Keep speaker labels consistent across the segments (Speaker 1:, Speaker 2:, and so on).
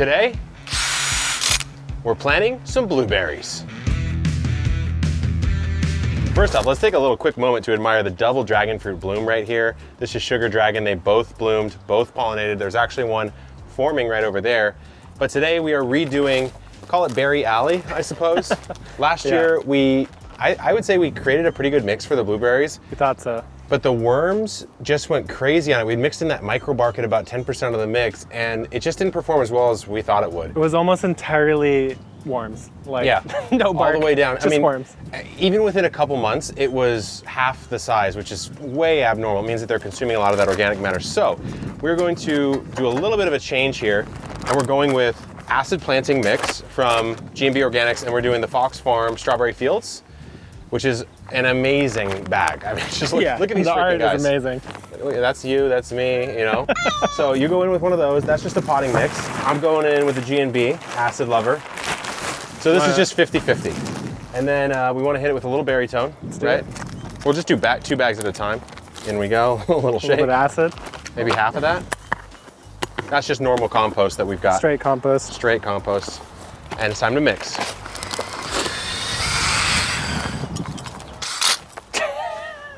Speaker 1: Today, we're planting some blueberries. First off, let's take a little quick moment to admire the double dragon fruit bloom right here. This is sugar dragon. They both bloomed, both pollinated. There's actually one forming right over there. But today we are redoing, call it Berry Alley, I suppose. Last
Speaker 2: Yeah.
Speaker 1: year we, I, I would say we created a pretty good mix for the blueberries.
Speaker 2: We thought so.
Speaker 1: But the worms just went crazy on it. We mixed in that microbark at about 10% of the mix, and it just didn't perform as well as we thought it would.
Speaker 2: It was almost entirely worms. Like
Speaker 1: Yeah,
Speaker 2: no bark.
Speaker 1: all the way down.
Speaker 2: Just
Speaker 1: I mean,
Speaker 2: worms.
Speaker 1: even within a couple months, it was half the size, which is way abnormal. It means that they're consuming a lot of that organic matter. So we're going to do a little bit of a change here, and we're going with acid planting mix from G&B Organics, and we're doing the Fox Farm Strawberry Fields, which is an amazing bag. I mean, just look,
Speaker 2: yeah,
Speaker 1: look at these
Speaker 2: the art
Speaker 1: guys.
Speaker 2: is amazing.
Speaker 1: That's you, that's me, you know? so you go in with one of those, that's just a potting mix. I'm going in with the G&B, Acid Lover. So this is just 50-50. And then uh, we want to hit it with a little berry tone, right?
Speaker 2: it.
Speaker 1: We'll just do back, two bags at a time. In we go, a little shake.
Speaker 2: A little bit of acid,
Speaker 1: maybe half of that. That's just normal compost that we've got.
Speaker 2: straight compost.
Speaker 1: Straight compost. And it's time to mix.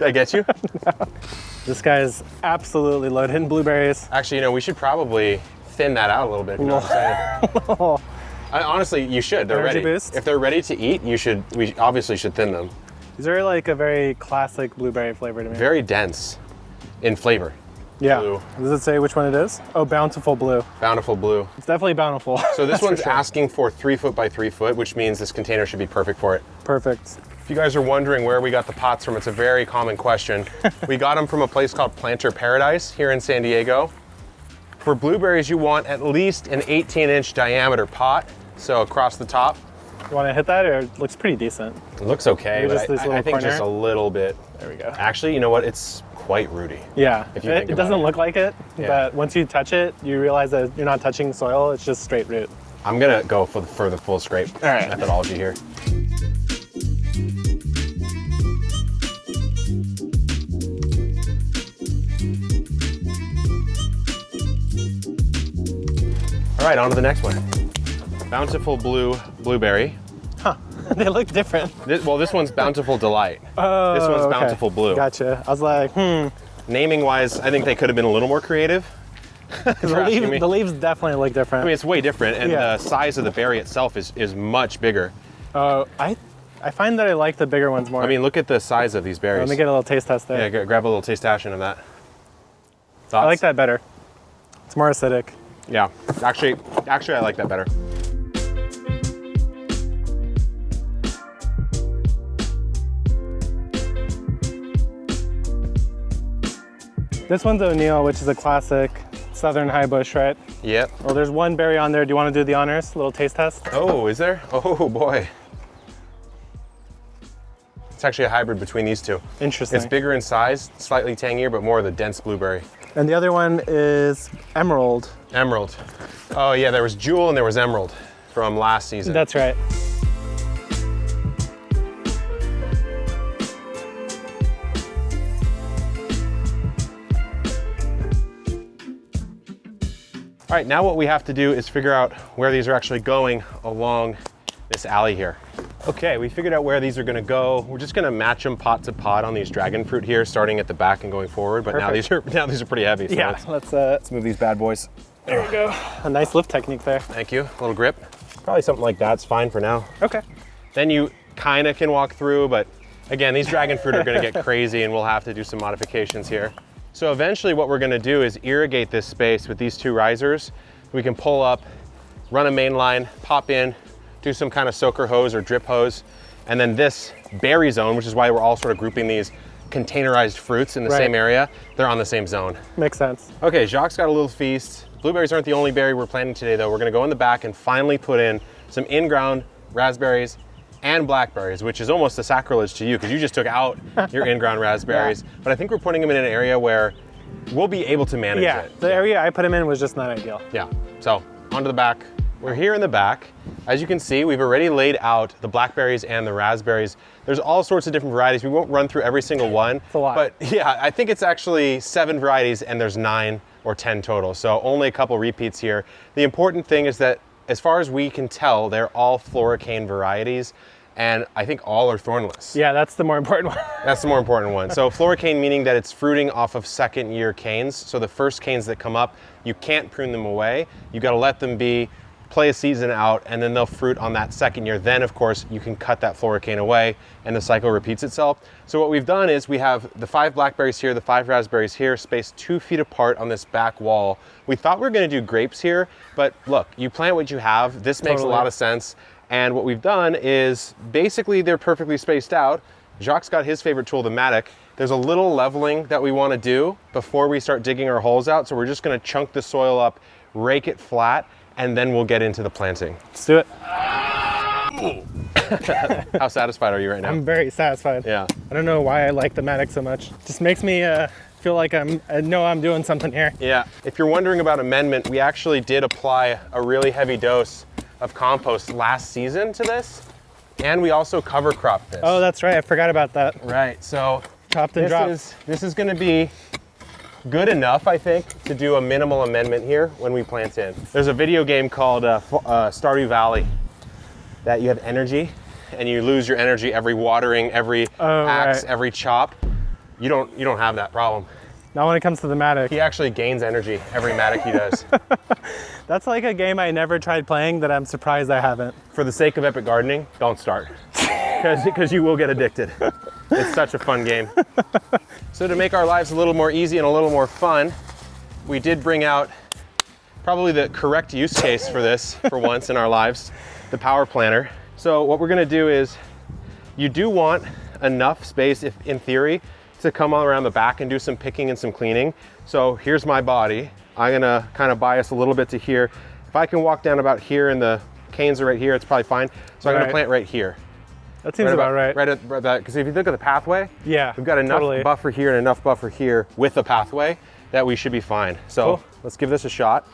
Speaker 1: I get you?
Speaker 2: This guy is absolutely loaded in blueberries.
Speaker 1: Actually, you know, we should probably thin that out a little bit. You know what I'm saying? I, honestly, you should. They're
Speaker 2: Energy
Speaker 1: ready.
Speaker 2: boost?
Speaker 1: If they're ready to eat, you should. We obviously should thin them.
Speaker 2: These are like a very classic blueberry flavor to me.
Speaker 1: Very dense in flavor.
Speaker 2: yeah.
Speaker 1: blue.
Speaker 2: Does it say which one it is? Oh, bountiful blue.
Speaker 1: Bountiful blue.
Speaker 2: It's definitely bountiful.
Speaker 1: So this
Speaker 2: That's for
Speaker 1: one's
Speaker 2: sure.
Speaker 1: asking for three foot by three foot, which means this container should be perfect for it.
Speaker 2: perfect.
Speaker 1: If you guys are wondering where we got the pots from, it's a very common question. we got them from a place called Planter Paradise here in San Diego. For blueberries, you want at least an 18 inch diameter pot, so across the top.
Speaker 2: You want to hit that, or it looks pretty decent?
Speaker 1: It looks okay,
Speaker 2: Maybe
Speaker 1: but
Speaker 2: just this
Speaker 1: I, I think just a little bit.
Speaker 2: There we go.
Speaker 1: Actually, you know what? It's quite rooty.
Speaker 2: Yeah,
Speaker 1: If you
Speaker 2: it,
Speaker 1: think
Speaker 2: it doesn't
Speaker 1: it.
Speaker 2: look like it,
Speaker 1: Yeah.
Speaker 2: but once you touch it, you realize that you're not touching soil. It's just straight root.
Speaker 1: I'm gonna go for the, for the full scrape
Speaker 2: All right.
Speaker 1: methodology here. All right, on to the next one. Bountiful Blue Blueberry.
Speaker 2: Huh, they look different.
Speaker 1: This, well, this one's Bountiful Delight.
Speaker 2: Oh,
Speaker 1: This one's
Speaker 2: okay.
Speaker 1: Bountiful Blue.
Speaker 2: Gotcha. I was like, hmm.
Speaker 1: Naming wise, I think they could have been a little more creative.
Speaker 2: The,
Speaker 1: You're asking
Speaker 2: leaf,
Speaker 1: me.
Speaker 2: the leaves definitely look different.
Speaker 1: I mean, it's way different, and
Speaker 2: Yeah.
Speaker 1: the size of the berry itself is, is much bigger.
Speaker 2: Oh, I, I find that I like the bigger ones more.
Speaker 1: I mean, look at the size of these berries.
Speaker 2: let me get a little taste test there.
Speaker 1: Yeah, grab a little taste action of that. Thoughts?
Speaker 2: I like that better. It's more acidic.
Speaker 1: Yeah, actually, actually, I like that better.
Speaker 2: This one's O'Neal, which is a classic Southern high bush, right?
Speaker 1: Yep.
Speaker 2: Well, there's one berry on there. Do you want to do the honors? A little taste test?
Speaker 1: Oh, is there? Oh boy. It's actually a hybrid between these two.
Speaker 2: Interesting.
Speaker 1: It's bigger in size, slightly tangier, but more of the dense blueberry.
Speaker 2: And the other one is Emerald.
Speaker 1: Emerald. Oh yeah, there was Jewel and there was Emerald from last season.
Speaker 2: That's right.
Speaker 1: All right, now what we have to do is figure out where these are actually going along this alley here. Okay, we figured out where these are gonna go. We're just gonna match them pot to pot on these dragon fruit here, starting at the back and going forward. But now these are now these are pretty heavy. So
Speaker 2: Yeah,
Speaker 1: let's,
Speaker 2: let's, uh,
Speaker 1: let's move these bad boys.
Speaker 2: there we go. A nice lift technique there.
Speaker 1: Thank you. A little grip. Probably something like that's fine for now.
Speaker 2: Okay.
Speaker 1: Then you kind of can walk through, but again, these dragon fruit are gonna get crazy and we'll have to do some modifications here. So eventually what we're gonna do is irrigate this space with these two risers. We can pull up, run a main line, pop in, do some kind of soaker hose or drip hose, and then this berry zone, which is why we're all sort of grouping these containerized fruits in the
Speaker 2: Right.
Speaker 1: same area, they're on the same zone.
Speaker 2: Makes sense.
Speaker 1: Okay, Jacques got a little feast. Blueberries aren't the only berry we're planting today though. We're gonna go in the back and finally put in some in-ground raspberries and blackberries, which is almost a sacrilege to you because you just took out your in-ground raspberries. But I think we're putting them in an area where we'll be able to manage
Speaker 2: Yeah,
Speaker 1: it.
Speaker 2: the area I put him in was just not ideal.
Speaker 1: Yeah, so onto the back. We're here in the back. As you can see, we've already laid out the blackberries and the raspberries. There's all sorts of different varieties. We won't run through every single one.
Speaker 2: a lot.
Speaker 1: But yeah, I think it's actually seven varieties and there's nine or 10 total. So only a couple repeats here. The important thing is that as far as we can tell, they're all floricane varieties and I think all are thornless.
Speaker 2: Yeah, that's the more important one.
Speaker 1: That's the more important one. So floricane meaning that it's fruiting off of second year canes. So the first canes that come up, you can't prune them away. You gotta let them be, play a season out, and then they'll fruit on that second year. Then of course, you can cut that floricane away and the cycle repeats itself. So what we've done is we have the five blackberries here, the five raspberries here, spaced two feet apart on this back wall. We thought we were gonna do grapes here, but look, you plant what you have. This makes
Speaker 2: Totally.
Speaker 1: a lot of sense. And what we've done is basically they're perfectly spaced out. Jacques got his favorite tool, the mattock. There's a little leveling that we wanna do before we start digging our holes out. So we're just gonna chunk the soil up, rake it flat, and then we'll get into the planting.
Speaker 2: Let's do it.
Speaker 1: How satisfied are you right now?
Speaker 2: I'm very satisfied.
Speaker 1: yeah.
Speaker 2: I don't know why I like the mattock so much. Just makes me uh, feel like I'm, I know I'm doing something here.
Speaker 1: Yeah. If you're wondering about amendment, we actually did apply a really heavy dose of compost last season to this. And we also cover cropped this.
Speaker 2: Oh, that's right. I forgot about that.
Speaker 1: right. So
Speaker 2: Chopped and
Speaker 1: this
Speaker 2: dropped.
Speaker 1: is this is going to be good enough, I think, to do a minimal amendment here when we plant in. There's a video game called uh, uh, Stardew Valley that you have energy, and you lose your energy every watering, every
Speaker 2: Oh,
Speaker 1: axe,
Speaker 2: right.
Speaker 1: every chop. You don't you don't have that problem.
Speaker 2: Not when it comes to the mattock.
Speaker 1: He actually gains energy every mattock he does.
Speaker 2: That's like a game I never tried playing that I'm surprised I haven't.
Speaker 1: For the sake of epic gardening, don't start, because you will get addicted. It's such a fun game. So to make our lives a little more easy and a little more fun, we did bring out probably the correct use case for this for once in our lives, the power planter. So what we're gonna do is, you do want enough space, if in theory, to come all around the back and do some picking and some cleaning. So here's my body. I'm gonna kind of bias a little bit to here. If I can walk down about here and the canes are right here, it's probably fine. So I'm gonna
Speaker 2: Right.
Speaker 1: plant right here.
Speaker 2: That seems about, right.
Speaker 1: Right at right that, because if you look at the pathway,
Speaker 2: Yeah.
Speaker 1: we've got enough
Speaker 2: totally.
Speaker 1: buffer here and enough buffer here with the pathway that we should be fine. So
Speaker 2: Cool.
Speaker 1: let's give this a shot.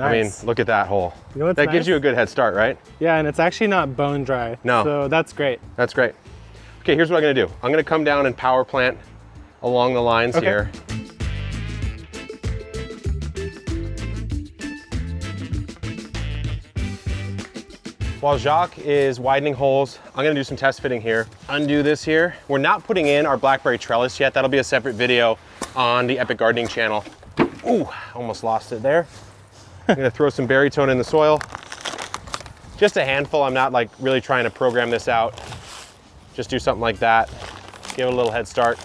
Speaker 1: I mean, look at that hole.
Speaker 2: You know
Speaker 1: that gives you a good head start, right?
Speaker 2: yeah, and it's actually not bone dry.
Speaker 1: No.
Speaker 2: So that's great.
Speaker 1: That's great. Okay, here's what I'm gonna do. I'm gonna come down and power plant along the lines
Speaker 2: Okay.
Speaker 1: here. While Jacques is widening holes, I'm gonna do some test fitting here. Undo this here. We're not putting in our blackberry trellis yet. That'll be a separate video on the Epic Gardening channel. Ooh, almost lost it there. I'm gonna throw some berry tone in the soil. Just a handful. I'm not like really trying to program this out. Just do something like that. Give it a little head start.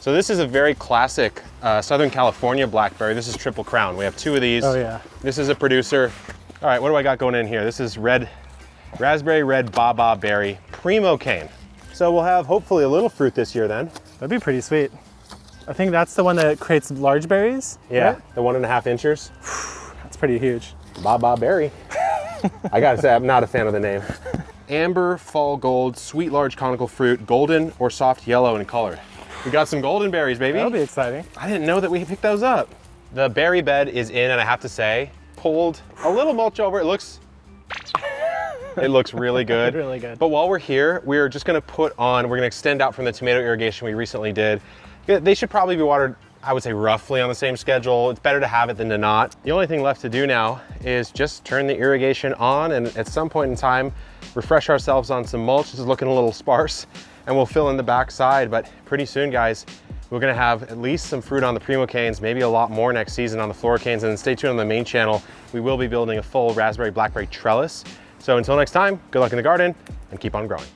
Speaker 1: So this is a very classic uh, Southern California blackberry. This is Triple Crown. We have two of these.
Speaker 2: Oh, yeah.
Speaker 1: This is a producer. All right, what do I got going in here? This is red, raspberry red Baba berry primocane. So we'll have hopefully a little fruit this year then.
Speaker 2: That'd be pretty sweet. I think that's the one that creates large berries.
Speaker 1: Yeah,
Speaker 2: right?
Speaker 1: the one and a half inchers.
Speaker 2: That's pretty huge.
Speaker 1: Baba berry. I gotta say, I'm not a fan of the name. Amber, fall gold, sweet large conical fruit, golden or soft yellow in color. We got some golden berries, baby.
Speaker 2: That'll be exciting.
Speaker 1: I didn't know that we picked those up. The berry bed is in, and I have to say, pulled a little mulch over. It looks, it looks really good.
Speaker 2: Really good.
Speaker 1: But while we're here, we're just gonna put on, we're gonna extend out from the tomato irrigation we recently did. They should probably be watered, I would say roughly on the same schedule. It's better to have it than to not. The only thing left to do now is just turn the irrigation on and at some point in time, refresh ourselves on some mulch. This is looking a little sparse and we'll fill in the back side. But pretty soon, guys, we're gonna have at least some fruit on the primocanes, maybe a lot more next season on the floricanes. And then stay tuned on the main channel. We will be building a full raspberry blackberry trellis. So until next time, good luck in the garden and keep on growing.